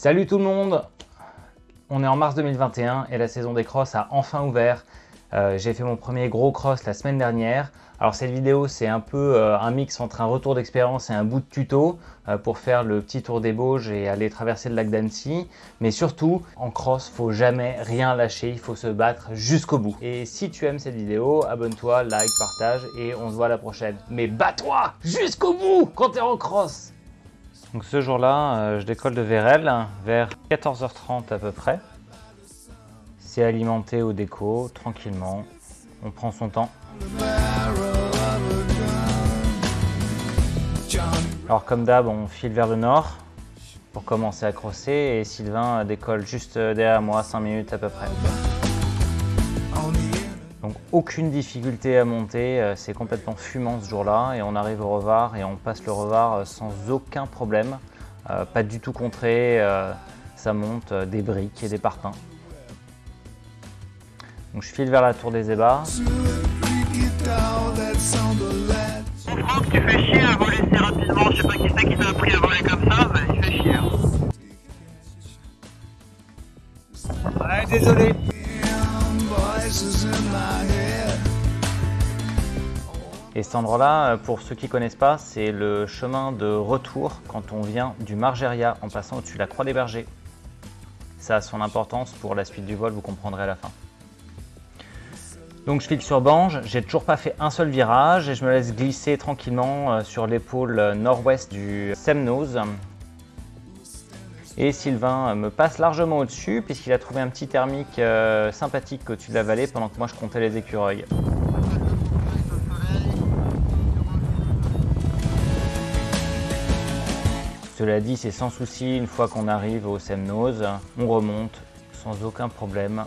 Salut tout le monde On est en mars 2021 et la saison des crosses a enfin ouvert. Euh, j'ai fait mon premier gros cross la semaine dernière. Alors cette vidéo c'est un peu euh, un mix entre un retour d'expérience et un bout de tuto euh, pour faire le petit tour des Bauges et aller traverser le lac d'Annecy. Mais surtout, en cross, faut jamais rien lâcher, il faut se battre jusqu'au bout. Et si tu aimes cette vidéo, abonne-toi, like, partage et on se voit la prochaine. Mais bats-toi jusqu'au bout quand t'es en cross donc ce jour-là, je décolle de Vérel vers 14h30 à peu près. C'est alimenté au déco, tranquillement. On prend son temps. Alors comme d'hab, on file vers le nord pour commencer à crosser et Sylvain décolle juste derrière moi, 5 minutes à peu près. Donc aucune difficulté à monter, euh, c'est complètement fumant ce jour-là et on arrive au revar et on passe le revar euh, sans aucun problème. Euh, pas du tout contré, ça monte des briques et des parpaings. Donc je file vers la tour des ébats. Et cet endroit-là, pour ceux qui ne connaissent pas, c'est le chemin de retour quand on vient du Margeria en passant au-dessus de la Croix des Bergers. Ça a son importance pour la suite du vol, vous comprendrez à la fin. Donc je file sur Bange, j'ai toujours pas fait un seul virage et je me laisse glisser tranquillement euh, sur l'épaule euh, nord-ouest du Semnose. Et Sylvain euh, me passe largement au-dessus puisqu'il a trouvé un petit thermique sympathique au-dessus de la vallée pendant que moi je comptais les écureuils. Cela dit, c'est sans souci, une fois qu'on arrive au Semnose, on remonte sans aucun problème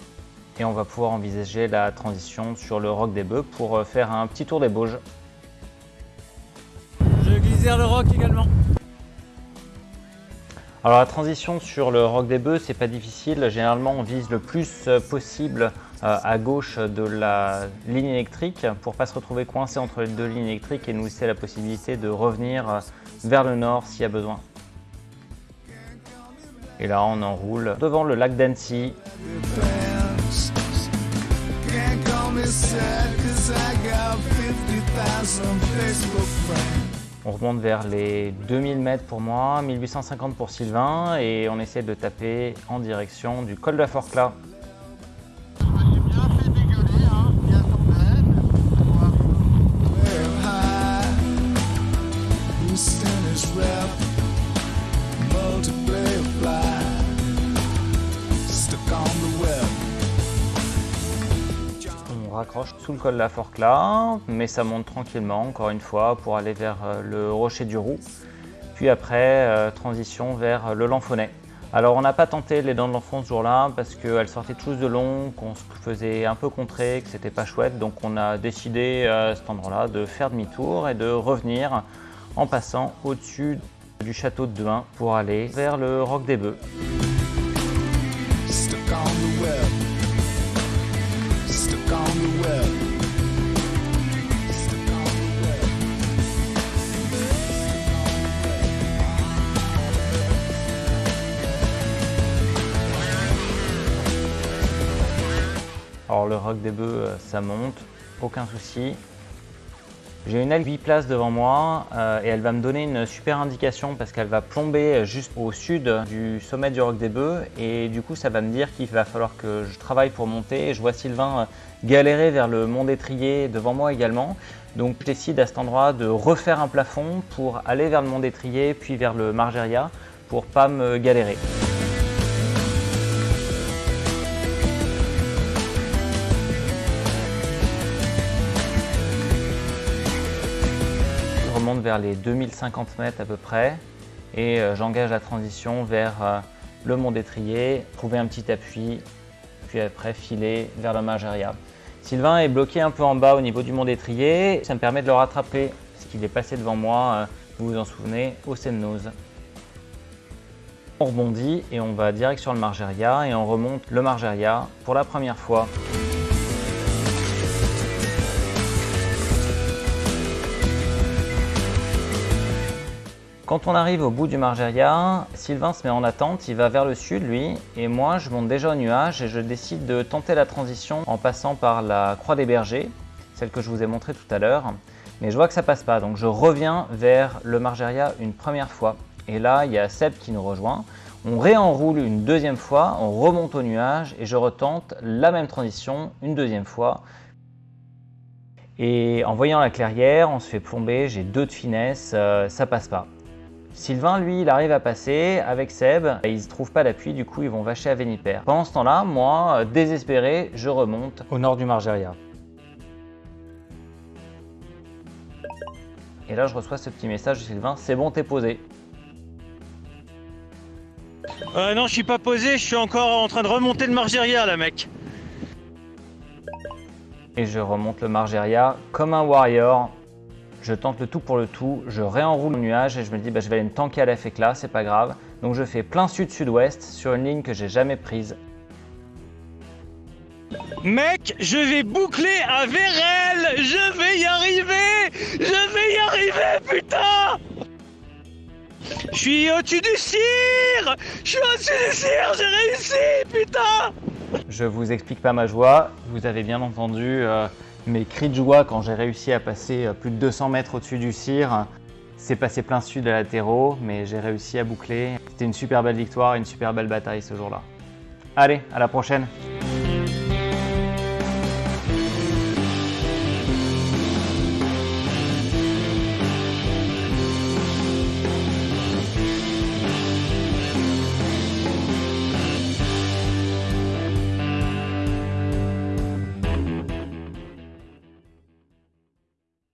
et on va pouvoir envisager la transition sur le Roc des Bœufs pour euh, faire un petit tour des Bauges. Je glisse vers le roc également. Alors la transition sur le Roc des Bœufs, c'est pas difficile. Généralement, on vise le plus euh, possible euh, à gauche de la ligne électrique pour pas se retrouver coincé entre les deux lignes électriques et nous laisser la possibilité de revenir vers le nord s'il y a besoin. Et là, on enroule devant le lac d'Annecy. On remonte vers les 2000 mètres pour moi, 1850 pour Sylvain et on essaie de taper en direction du col de la Forclaz. Sous le col de la Forclaz, mais ça monte tranquillement, encore une fois, pour aller vers euh, le Rocher du Roux. Puis après, euh, transition vers le Lanfonnet. Alors on n'a pas tenté les dents de l'enfant ce jour-là parce qu'elles sortaient tous de long, qu'on se faisait un peu contrer, que c'était pas chouette. Donc on a décidé à cet endroit-là de faire demi-tour et de revenir en passant au-dessus du château de Duin pour aller vers le Roc des Bœufs. Alors le roc des bœufs, euh, ça monte, aucun souci. J'ai une aile 8 places devant moi euh, et elle va me donner une super indication parce qu'elle va plomber juste au sud du sommet du Roc des Bœufs et du coup ça va me dire qu'il va falloir que je travaille pour monter. Je vois Sylvain euh, galérer vers le mont d'étrier devant moi également. Donc je décide à cet endroit de refaire un plafond pour aller vers le mont d'étrier puis vers le Margeria pour pas me galérer. Vers les 2050 mètres à peu près et euh, j'engage la transition vers euh, le mont d'étrier, trouver un petit appui, puis après filer vers la Margeria. Sylvain est bloqué un peu en bas au niveau du mont d'étrier, ça me permet de le rattraper parce qu'il est passé devant moi, euh, vous vous en souvenez, au Semnose. On rebondit et on va direct sur le Margeria et on remonte le Margeria pour la première fois. Quand on arrive au bout du Margeria, Sylvain se met en attente, il va vers le sud lui, et moi je monte déjà au nuage et je décide de tenter la transition en passant par la Croix des Bergers, celle que je vous ai montrée tout à l'heure. Mais je vois que ça passe pas, donc je reviens vers le Margeria une première fois. Et là, il y a Seb qui nous rejoint. On réenroule une deuxième fois, on remonte au nuage et je retente la même transition une deuxième fois. Et en voyant la clairière, on se fait plomber, j'ai deux de finesse, euh, ça passe pas. Sylvain, lui, il arrive à passer avec Seb, et il se trouve pas d'appui, du coup ils vont vacher à Véniper. Pendant ce temps-là, moi, euh, désespéré, je remonte au nord du Margeria. Et là, je reçois ce petit message de Sylvain, c'est bon, t'es posé. Euh, non, je suis pas posé, je suis encore en train de remonter le Margeria là, mec. Et je remonte le Margeria comme un warrior. Je tente le tout pour le tout, je réenroule le nuage et je me dis bah, je vais aller me tanker à la fécla, c'est pas grave. Donc je fais plein sud-sud-ouest sur une ligne que j'ai jamais prise. Mec, je vais boucler à Vérel Je vais y arriver. Je vais y arriver, putain. Je suis au-dessus du cire. Je suis au-dessus du cire, j'ai réussi, putain. Je vous explique pas ma joie, vous avez bien entendu euh, mes cris de joie quand j'ai réussi à passer euh, plus de 200 mètres au-dessus du cire. C'est passé plein sud à latéraux, mais j'ai réussi à boucler. C'était une super belle victoire, une super belle bataille ce jour-là. Allez, à la prochaine